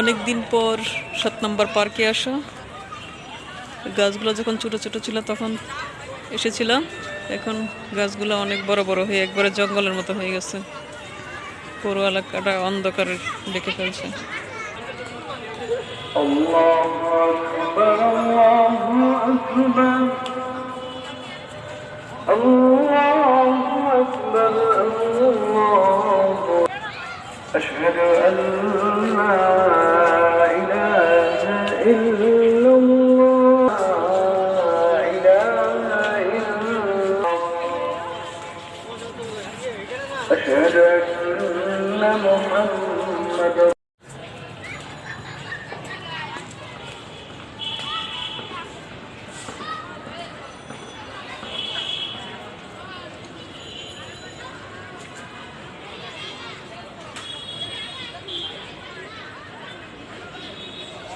অনেক দিন পর সাত নম্বর পার্কে আসা। গাছগুলো যখন ছোটো ছোটো ছিল তখন এসেছিলাম এখন গাছগুলো অনেক বড় বড় হয়ে একবারে জঙ্গলের মতো হয়ে গেছে। পুরো এলাকাটা অন্ধকারে ডেকে ফেলছে الله أكبر الله أكبر الله أكبر الله أشهد أن لا إله إلا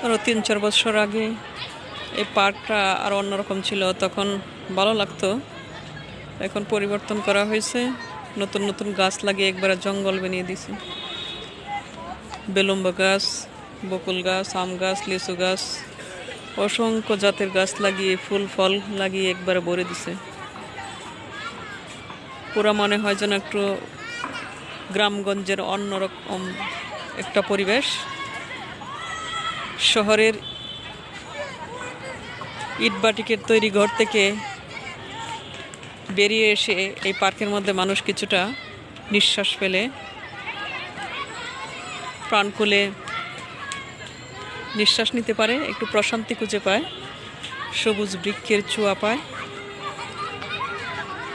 আরও তিন, চার বছর আগে এই পার্কটা আরও অন্যরকম ছিল, তখন ভালো লাগতো। এখন পরিবর্তন করা হয়েছে। নতুন নতুন গাছ লাগিয়ে একবারে জঙ্গল বানিয়ে দিছে বেলুম্ব গাছ, বকুল গাছ, আম গাছ, লিচু গাছ, অসংখ্য জাতের গাছ লাগিয়ে, ফুল, ফল লাগিয়ে একবারে ভরে দিছে। পুরা মনে হয় যেন একটু গ্রামগঞ্জের অন্যরকম একটা পরিবেশ। শহরের ইটবাটিকের তৈরি ঘর থেকে বেরিয়ে এসে এই পার্কের মধ্যে মানুষ কিছুটা নিঃশ্বাস ফেলে। প্রাণ খুলে নিঃশ্বাস নিতে পারে, একটু প্রশান্তি খুঁজে পায়, সবুজ বৃক্ষের চুয়া পায়,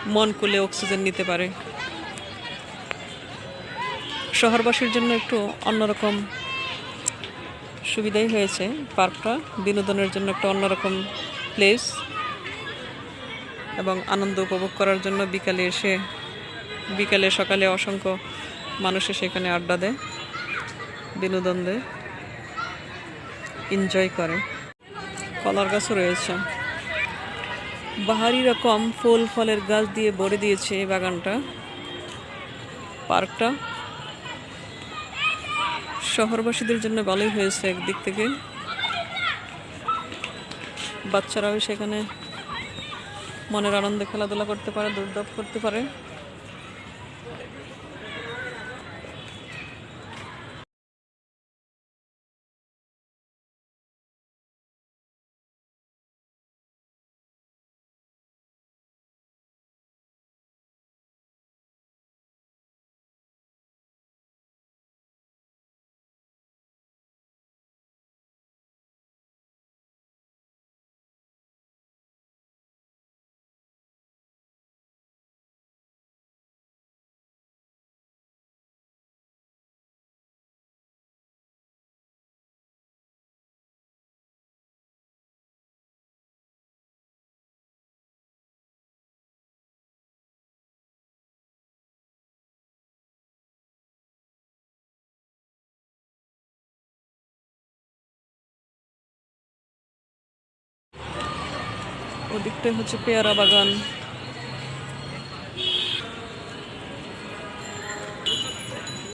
মন খুলে অক্সিজেন নিতে পারে। শহরবাসীর জন্য একটু অন্যরকম সুবিধাই হয়েছে পার্কটা। বিনোদনের জন্য একটা অন্যরকম প্লেস এবং আনন্দ উপভোগ করার জন্য বিকালে এসে, বিকালে সকালে অসংখ্য মানুষ সেখানে আড্ডা দেয়, বিনোদন দেয় এনজয় করে। কলার গাছও রয়েছে। বাহারি রকম ফুল, ফলের গাছ দিয়ে ভরে দিয়েছে এই বাগানটা। পার্কটা শহরবাসীদের জন্য ভালোই হয়েছে একদিক থেকে। বাচ্চারাও সেখানে মনের আনন্দে খেলাধুলা করতে পারে দৌড়দাপ করতে পারে। ওদিকটাই হচ্ছে পেয়ারা বাগান।